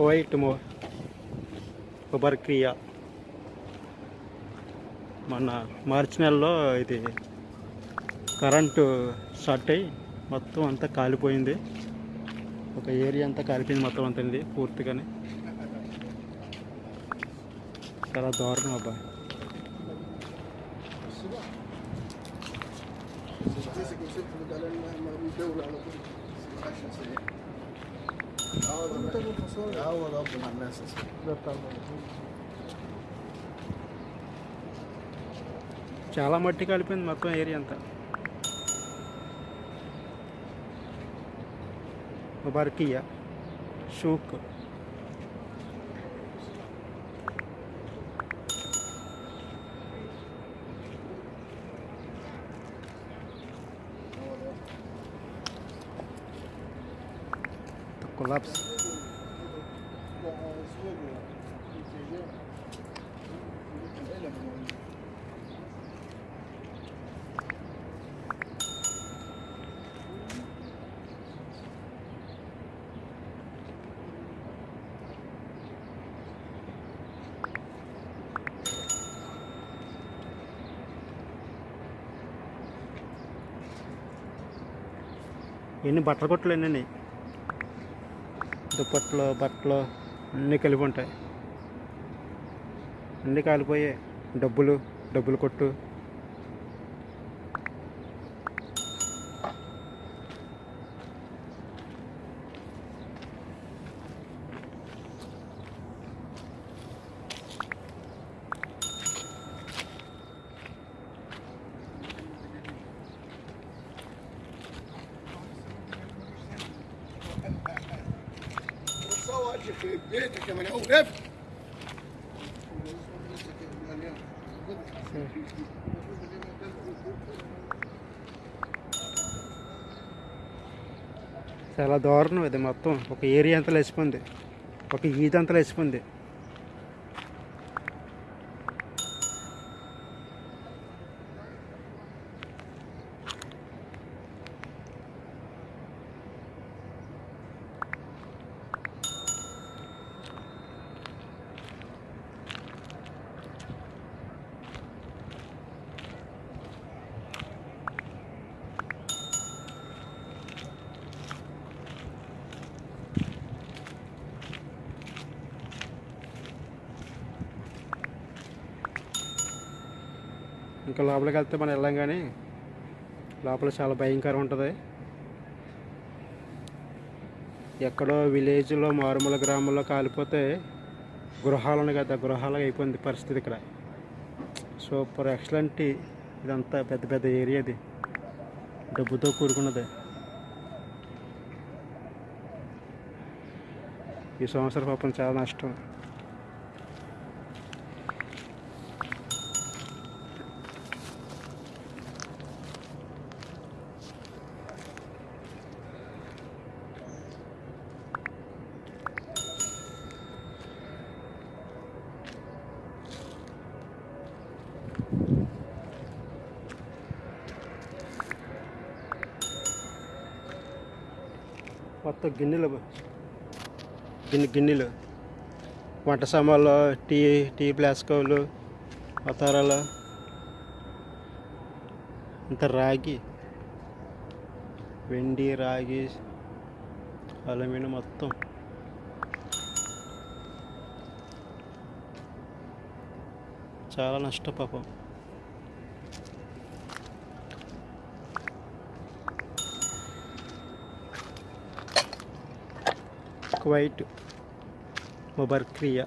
Kuwait మో క్రియా మన మార్చి నెలలో ఇది కరెంటు షార్ట్ అయ్యి మొత్తం అంతా కాలిపోయింది. ఒక ఏరియా అంతా కాలిపోయింది మొత్తం అంతా ఇది పూర్తిగానే. చాలా దారుణం అబ్బా. Dice que usted puede ganar más más un دولة على طول 10 سنة عوض عوض ربنا الناس చాలా మట్టి కాలిపోయింది మొత్తం ఏరియా అంతా ముబారకియా షూక్ కొలాప్స్ ఎన్ని బట్టల కొట్లు ఎన్ని దుప్పట్లు బట్టలు అన్నీ కలిపి ఉంటాయి. అన్నీ కాలిపోయాయి డబ్బులు డబ్బులు కొట్టు. చాలా దారుణం ఇది మొత్తం ఒక ఏరియా అంతా లేచిపోయింది ఒక ఈద్ అంతా లేచిపోయింది ఇంకా లోపలికి వెళ్తే మనం వెళ్ళాం కానీ లోపల చాలా భయంకరం ఉంటుంది. ఎక్కడో విలేజ్లో మారుమూల గ్రామంలో కాలిపోతే గృహాలను కదా గృహాలుగా అయిపోయింది పరిస్థితి ఇక్కడ. Super excellent. ఇదంతా పెద్ద పెద్ద ఏరియాది డబ్బుతో కూడుకున్నది. ఈ సంవత్సరం పాపం చాలా నష్టం. మొత్తం గిన్నెలు గిన్నె గిన్నెలు. వంట సామాన్లు టీ టీ ప్లాస్కోలు అవతారాలు ఇంత రాగి వెండి రాగి అల్యూమినియం మొత్తం. చాలా నష్టం పాపం. కువైట్ ముబర్క్రియా.